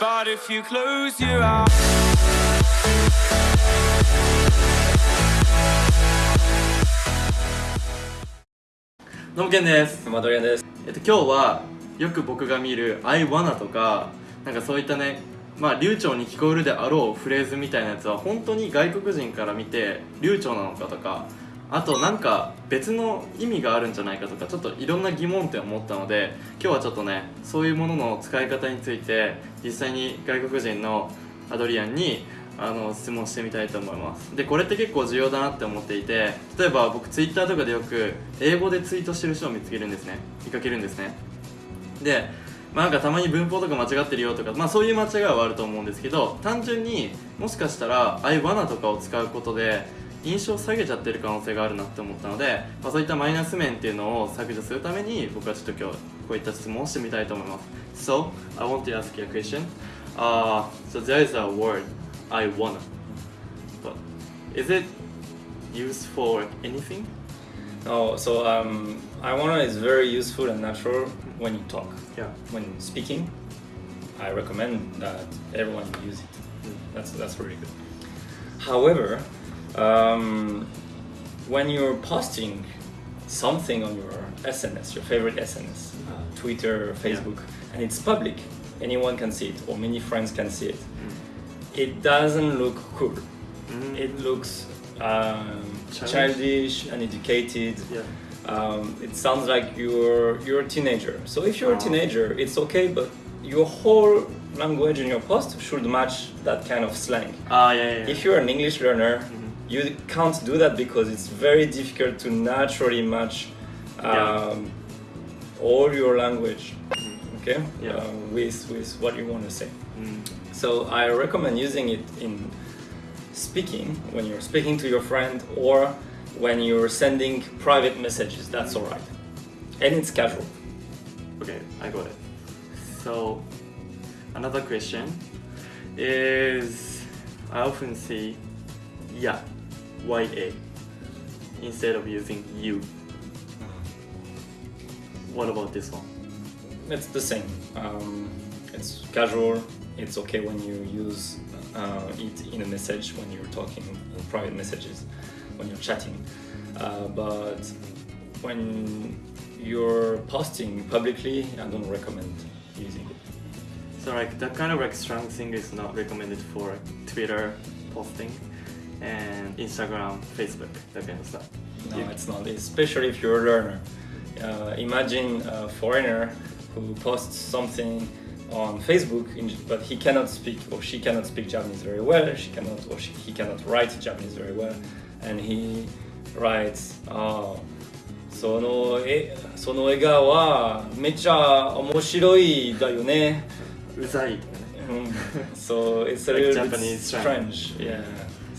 But if you close your eyes どうもけんです、マドリアンです。えっと、今日はよく僕が見る「I wanna」とかなんかそういったねまあ流暢に聞こえるであろうフレーズみたいなやつは本当に外国人から見て流暢なのかとかあとなんか別の意味があるんじゃないかとかちょっといろんな疑問点を持ったので今日はちょっとねそういうものの使い方について実際に外国人のアドリアンにあの質問してみたいと思います。でこれって結構重要だなって思っていて例えば僕ツイッターとかでよく英語でツイートしてる人を見つけるんですね。見かけるんですね。で、まあ、なんかたまに文法とか間違ってるよとか、まあ、そういう間違いはあると思うんですけど単純にもしかしたら「I wanna」とかを使うことで印象を下げちゃってる可能性があるなって思ったので、まあ、そういったマイナス面っていうのを削除するために僕はちょっと今日こういった質問をしてみたいと思います So, I want to ask you a question、uh, So there is a word I wanna but is it used for anything? Oh, so um, I wanna is very useful and natural when you talk. Yeah. When speaking, I recommend that everyone use it. Mm. That's that's really good. However, um, when you're posting something on your SNS, your favorite SNS, uh, Twitter, Facebook, and it's public, anyone can see it, or many friends can see it. It doesn't look cool. Mm. It looks um, Childish. uneducated. Yeah. Um, it sounds like you're you're a teenager. So if you're a Oh. teenager, it's okay, but your whole language in your post should match that kind of slang. Ah, yeah, yeah, yeah. If you're an English learner, Mhm. You can't do that because it's very difficult to naturally match Yeah. um, all your language, okay, Yeah. uh, with with what you want to say. Mm. So I recommend using it in speaking when you're speaking to your friend or when you're sending private messages. That's all right, and it's casual. Okay, I got it. So, another question is I often see yeah, YA instead of using you. What about this one? It's the same. Um, it's casual. It's okay when you use uh, it in a message when you're talking in private messages, when you're chatting. Uh, but when you're posting publicly, I don't recommend using it. So like that kind of like strong thing is not recommended for Twitter posting and Instagram, Facebook, that kind of stuff. No, You- it's not. Especially if you're a learner. Uh, imagine a foreigner who posts something on Facebook, in, but he cannot speak or she cannot speak Japanese very well. She cannot or she, he cannot write Japanese very well, and he writes, "Oh, そのえその笑顔はめっちゃ面白いだよね." うざいとかね。 Mm. so it's a Like little Japanese bit slang. strange, yeah.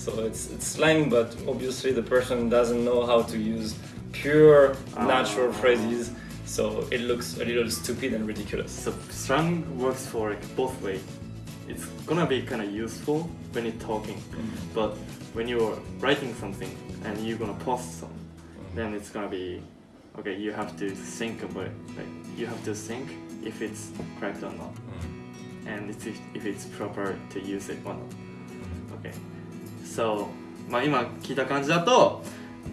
So it's it's slang, but obviously the person doesn't know how to use pure ah. natural Ah. phrases, so it looks a little stupid and ridiculous. So slang works for like both way. It's gonna be kind of useful when you're talking, mm. but when you're writing something and you're gonna post some, then it's gonna be okay. You have to think about it. Like you have to think if it's correct or not, mm. and it's if, if it's proper to use it or not. Mm. Okay. So まあ今聞いた感じだと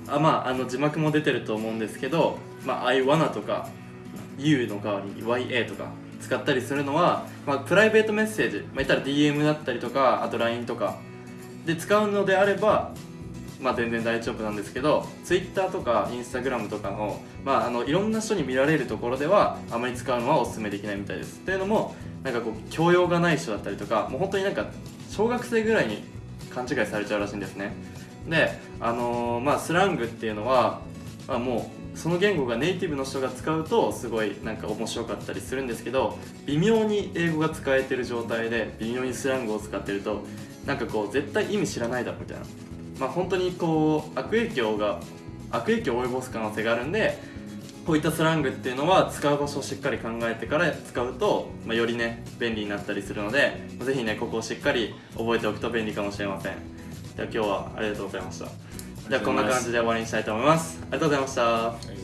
あまああの字幕も出てると思うんですけど、まあ I wanna とか You の代わりに YA とか使ったりするのは、まあ、プライベートメッセージ、まあ、言ったら DM だったりとかあと LINE とか。で使うのであればまあ全然大丈夫なんですけど Twitter とか Instagram とかの,、まあ、あのいろんな人に見られるところではあまり使うのはお勧めできないみたいです。というのもなんかこう教養がない人だったりとかもう本当になんか小学生ぐらいに勘違いされちゃうらしいんですね。であのーまあスラングっていうのは、まあ、もうその言語がネイティブの人が使うとすごいなんか面白かったりするんですけど微妙に英語が使えてる状態で微妙にスラングを使ってるとなんかこう絶対意味知らないだろみたいな。まあ本当にこう悪影響が悪影響を及ぼす可能性があるんでこういったスラングっていうのは使う場所をしっかり考えてから使うと、まあ、よりね便利になったりするのでぜひねここをしっかり覚えておくと便利かもしれません。では今日はありがとうございました。じゃあこんな感じで終わりにしたいと思います。ありがとうございました。